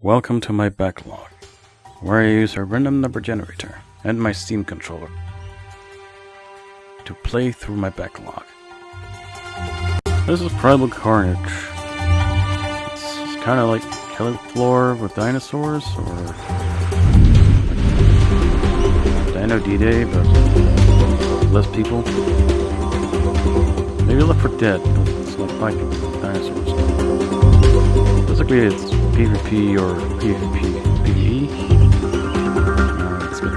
Welcome to my backlog, where I use a random number generator and my Steam controller to play through my backlog. This is Primal Carnage. It's kind of like Killing Floor with dinosaurs, or Dino D-Day, but less people. Maybe Left 4 Dead, but it's not fighting dinosaurs. Basically, it's PvP or PvP PvE. Uh, it's got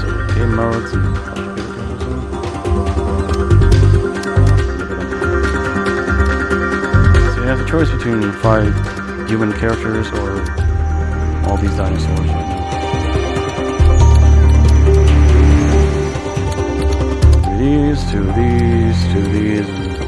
solo game modes and so you have a choice between five human characters or all these dinosaurs right now. These, to these, to these, and to these.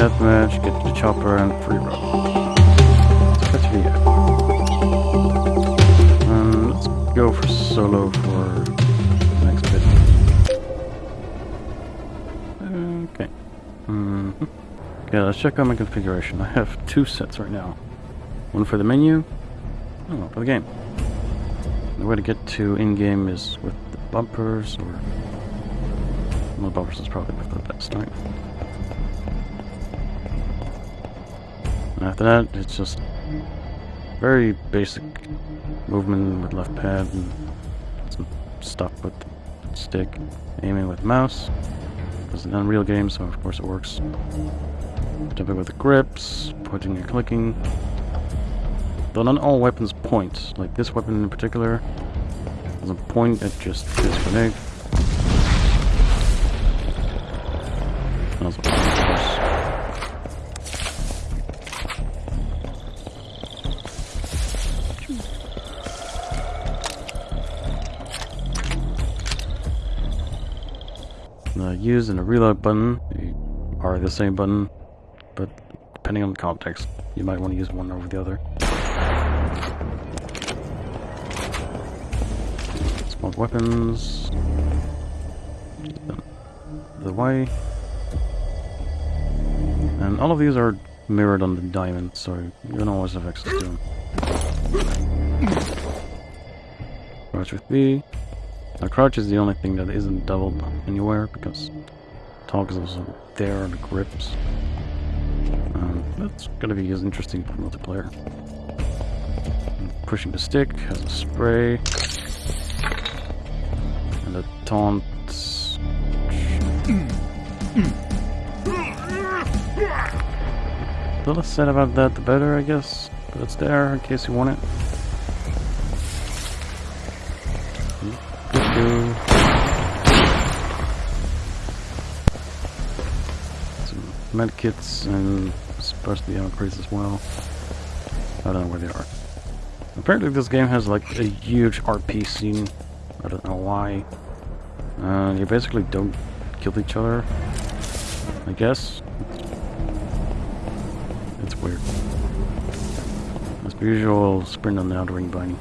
Deathmatch, get the chopper, and free roam. That's video. Um, let's go for solo for the next bit. Okay. hmm Okay, let's check out my configuration. I have two sets right now. One for the menu, oh, for the game. The way to get to in-game is with the bumpers, or... Well, bumpers is probably the best, right? After that, it's just very basic movement with left pad and some stuff with stick, aiming with mouse. It's an Unreal game, so of course it works. Jumping with the grips, pointing and clicking. Though not all weapons point, like this weapon in particular doesn't point, it just shoots grenade. And the reload button are the same button, but depending on the context, you might want to use one over the other. Small weapons. The Y. And all of these are mirrored on the diamond, so you don't always have access to them. Crouch with B. Now crouch is the only thing that isn't doubled anywhere because talk is also there on the grips. Um, that's gonna be as interesting for multiplayer. Pushing the stick has a spray. And the taunt. The less said about that, the better, I guess. But it's there in case you want it. Medkits and supposed to be upgrades as well. I don't know where they are. Apparently this game has like a huge RP scene. I don't know why. Uh, you basically don't kill each other. I guess. It's weird. As per usual, sprint on the outer ring bunny.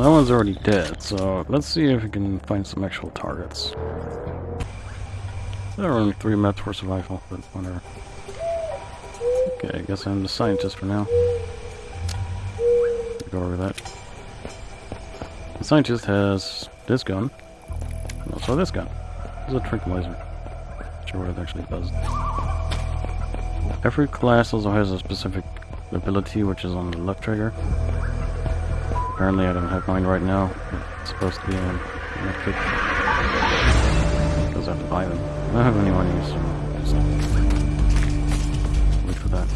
Well that one's already dead, so let's see if we can find some actual targets. There are only three maps for survival, but whatever. Okay, I guess I'm the scientist for now. Go over that. The scientist has this gun, and also this gun. This is a tranquilizer. Not sure what it actually does. Every class also has a specific ability, which is on the left trigger. Apparently I don't have mine right now. It's supposed to be on Netflix. Because I have to buy them. I don't have any money, so just wait for that.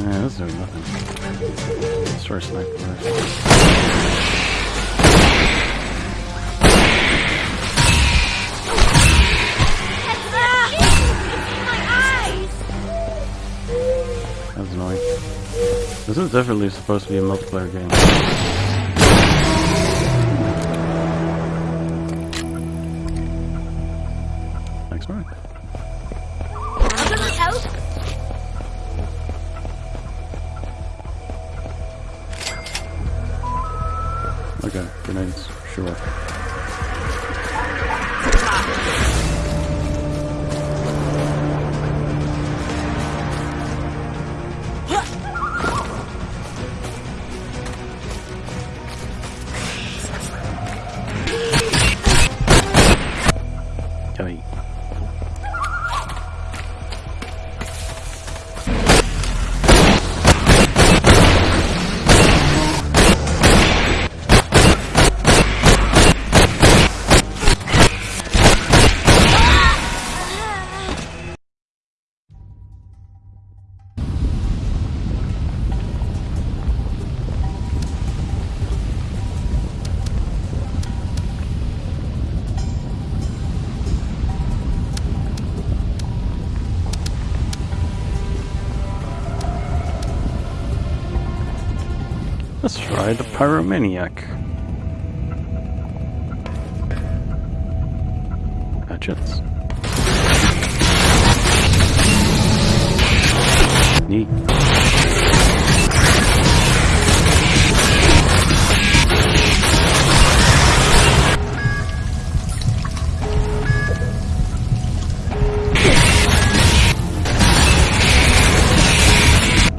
Yeah, this is doing nothing. Sorry, sniper. This is definitely supposed to be a multiplayer game. Thanks, Mark. Okay, grenades, sure. Let's try the Pyromaniac. Hatchets. Neat.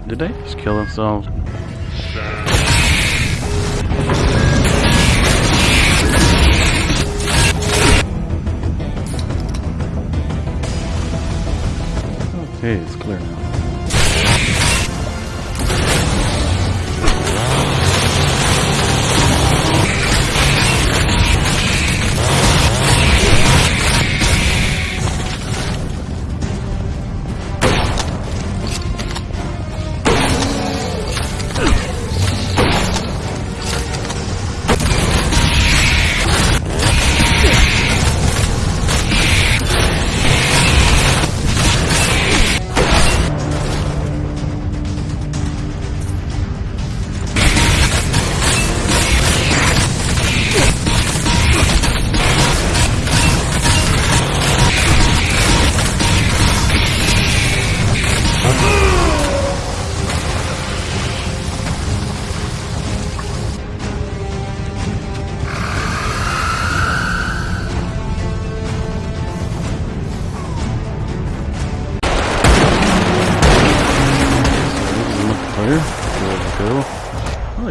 Did they just kill themselves? Okay, it's clear now.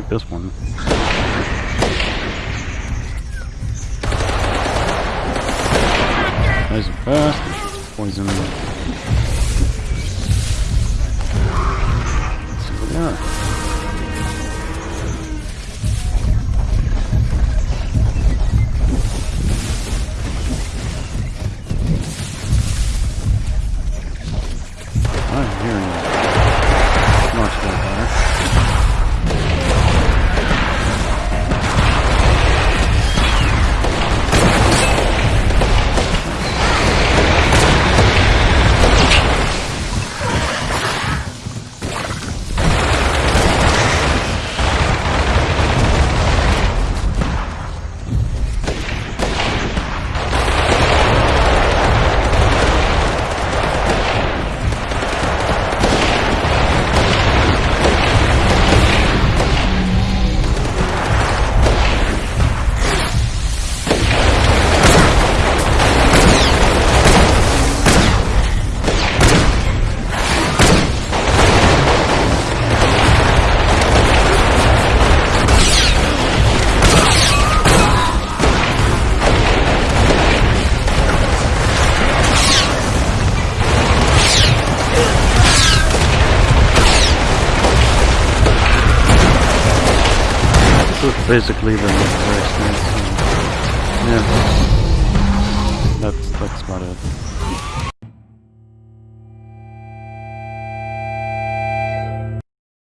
Like this one. Nice and fast. Poison. Let's see what they are. Is basically the stance. and- Yeah. That's that's about it.